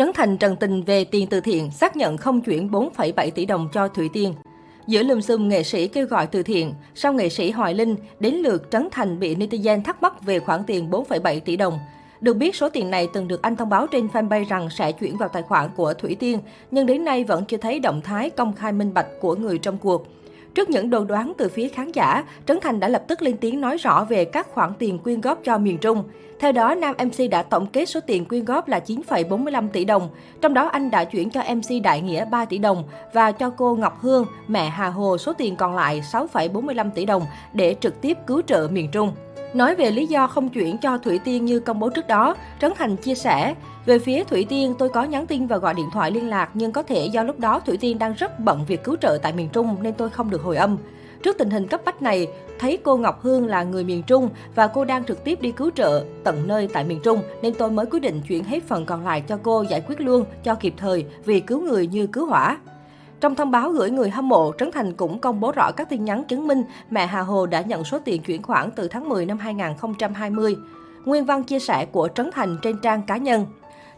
Trấn Thành trần tình về tiền từ thiện, xác nhận không chuyển 4,7 tỷ đồng cho Thủy Tiên. Giữa lùm xùm nghệ sĩ kêu gọi từ thiện, sau nghệ sĩ Hoài Linh, đến lượt Trấn Thành bị netizen thắc mắc về khoản tiền 4,7 tỷ đồng. Được biết, số tiền này từng được anh thông báo trên fanpage rằng sẽ chuyển vào tài khoản của Thủy Tiên, nhưng đến nay vẫn chưa thấy động thái công khai minh bạch của người trong cuộc. Trước những đồn đoán từ phía khán giả, Trấn Thành đã lập tức lên tiếng nói rõ về các khoản tiền quyên góp cho miền Trung. Theo đó, nam MC đã tổng kết số tiền quyên góp là 9,45 tỷ đồng. Trong đó, anh đã chuyển cho MC Đại Nghĩa 3 tỷ đồng và cho cô Ngọc Hương, mẹ Hà Hồ số tiền còn lại 6,45 tỷ đồng để trực tiếp cứu trợ miền Trung. Nói về lý do không chuyển cho Thủy Tiên như công bố trước đó, Trấn Thành chia sẻ, về phía Thủy Tiên, tôi có nhắn tin và gọi điện thoại liên lạc, nhưng có thể do lúc đó Thủy Tiên đang rất bận việc cứu trợ tại miền Trung nên tôi không được hồi âm. Trước tình hình cấp bách này, thấy cô Ngọc Hương là người miền Trung và cô đang trực tiếp đi cứu trợ tận nơi tại miền Trung nên tôi mới quyết định chuyển hết phần còn lại cho cô giải quyết luôn cho kịp thời vì cứu người như cứu hỏa. Trong thông báo gửi người hâm mộ, Trấn Thành cũng công bố rõ các tin nhắn chứng minh mẹ Hà Hồ đã nhận số tiền chuyển khoản từ tháng 10 năm 2020. Nguyên văn chia sẻ của Trấn Thành trên trang cá nhân.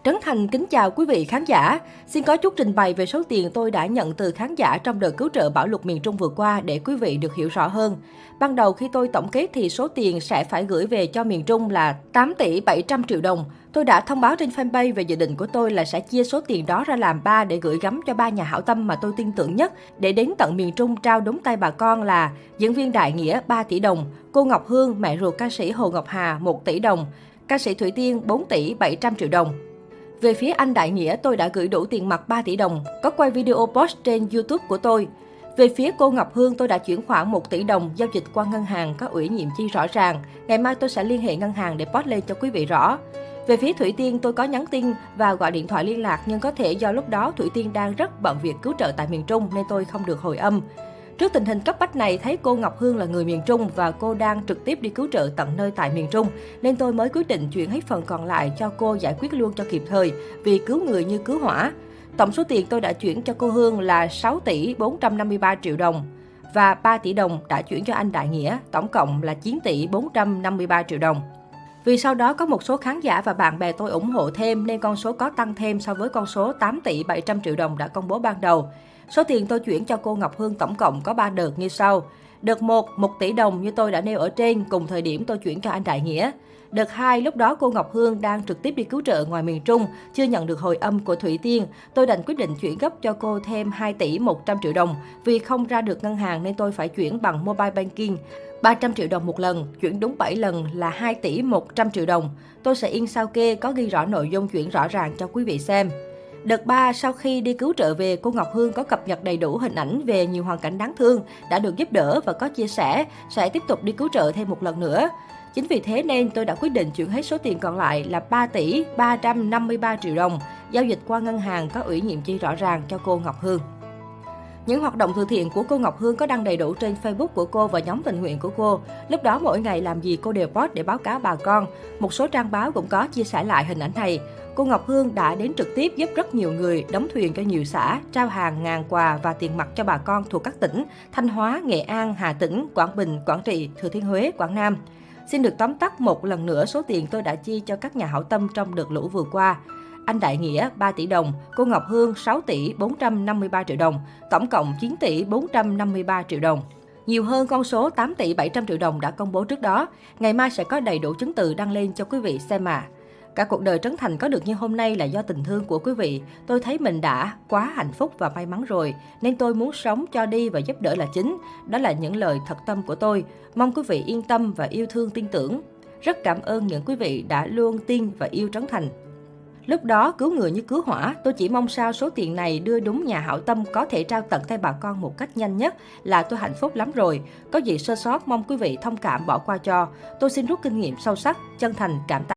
Trấn Thành kính chào quý vị khán giả. Xin có chút trình bày về số tiền tôi đã nhận từ khán giả trong đợt cứu trợ bão lụt miền Trung vừa qua để quý vị được hiểu rõ hơn. Ban đầu khi tôi tổng kết thì số tiền sẽ phải gửi về cho miền Trung là 8 tỷ 700 triệu đồng. Tôi đã thông báo trên fanpage về dự định của tôi là sẽ chia số tiền đó ra làm ba để gửi gắm cho ba nhà hảo tâm mà tôi tin tưởng nhất để đến tận miền Trung trao đúng tay bà con là diễn viên Đại Nghĩa 3 tỷ đồng, cô Ngọc Hương, mẹ ruột ca sĩ Hồ Ngọc Hà 1 tỷ đồng, ca sĩ Thủy Tiên 4 tỷ 700 triệu đồng. Về phía anh Đại Nghĩa, tôi đã gửi đủ tiền mặt 3 tỷ đồng, có quay video post trên YouTube của tôi. Về phía cô Ngọc Hương, tôi đã chuyển khoản 1 tỷ đồng, giao dịch qua ngân hàng, có ủy nhiệm chi rõ ràng. Ngày mai tôi sẽ liên hệ ngân hàng để post lên cho quý vị rõ. Về phía Thủy Tiên, tôi có nhắn tin và gọi điện thoại liên lạc nhưng có thể do lúc đó Thủy Tiên đang rất bận việc cứu trợ tại miền Trung nên tôi không được hồi âm. Trước tình hình cấp bách này, thấy cô Ngọc Hương là người miền Trung và cô đang trực tiếp đi cứu trợ tận nơi tại miền Trung, nên tôi mới quyết định chuyển hết phần còn lại cho cô giải quyết luôn cho kịp thời, vì cứu người như cứu hỏa. Tổng số tiền tôi đã chuyển cho cô Hương là 6 tỷ 453 triệu đồng và 3 tỷ đồng đã chuyển cho anh Đại Nghĩa, tổng cộng là 9 tỷ 453 triệu đồng. Vì sau đó có một số khán giả và bạn bè tôi ủng hộ thêm nên con số có tăng thêm so với con số 8 tỷ 700 triệu đồng đã công bố ban đầu. Số tiền tôi chuyển cho cô Ngọc Hương tổng cộng có 3 đợt như sau. Đợt 1, 1 tỷ đồng như tôi đã nêu ở trên, cùng thời điểm tôi chuyển cho anh Đại Nghĩa. Đợt 2, lúc đó cô Ngọc Hương đang trực tiếp đi cứu trợ ngoài miền Trung, chưa nhận được hồi âm của Thủy Tiên. Tôi đành quyết định chuyển gấp cho cô thêm 2 tỷ 100 triệu đồng. Vì không ra được ngân hàng nên tôi phải chuyển bằng mobile banking. 300 triệu đồng một lần, chuyển đúng 7 lần là 2 tỷ 100 triệu đồng. Tôi sẽ in sao kê có ghi rõ nội dung chuyển rõ ràng cho quý vị xem. Đợt 3, sau khi đi cứu trợ về, cô Ngọc Hương có cập nhật đầy đủ hình ảnh về nhiều hoàn cảnh đáng thương, đã được giúp đỡ và có chia sẻ, sẽ tiếp tục đi cứu trợ thêm một lần nữa. Chính vì thế nên tôi đã quyết định chuyển hết số tiền còn lại là 3 tỷ 353 triệu đồng, giao dịch qua ngân hàng có ủy nhiệm chi rõ ràng cho cô Ngọc Hương. Những hoạt động từ thiện của cô Ngọc Hương có đăng đầy đủ trên Facebook của cô và nhóm tình nguyện của cô. Lúc đó mỗi ngày làm gì cô đều post để báo cáo bà con. Một số trang báo cũng có chia sẻ lại hình ảnh này. Cô Ngọc Hương đã đến trực tiếp giúp rất nhiều người đóng thuyền cho nhiều xã, trao hàng ngàn quà và tiền mặt cho bà con thuộc các tỉnh Thanh Hóa, Nghệ An, Hà Tĩnh, Quảng Bình, Quảng Trị, Thừa Thiên Huế, Quảng Nam. Xin được tóm tắt một lần nữa số tiền tôi đã chi cho các nhà hảo tâm trong đợt lũ vừa qua anh Đại Nghĩa 3 tỷ đồng, cô Ngọc Hương 6 tỷ 453 triệu đồng, tổng cộng 9 tỷ 453 triệu đồng. Nhiều hơn con số 8 tỷ 700 triệu đồng đã công bố trước đó. Ngày mai sẽ có đầy đủ chứng từ đăng lên cho quý vị xem mà. Cả cuộc đời Trấn Thành có được như hôm nay là do tình thương của quý vị. Tôi thấy mình đã quá hạnh phúc và may mắn rồi, nên tôi muốn sống cho đi và giúp đỡ là chính. Đó là những lời thật tâm của tôi. Mong quý vị yên tâm và yêu thương tin tưởng. Rất cảm ơn những quý vị đã luôn tin và yêu Trấn Thành. Lúc đó cứu người như cứu hỏa, tôi chỉ mong sao số tiền này đưa đúng nhà hảo tâm có thể trao tận tay bà con một cách nhanh nhất là tôi hạnh phúc lắm rồi. Có gì sơ sót mong quý vị thông cảm bỏ qua cho. Tôi xin rút kinh nghiệm sâu sắc, chân thành cảm tạ.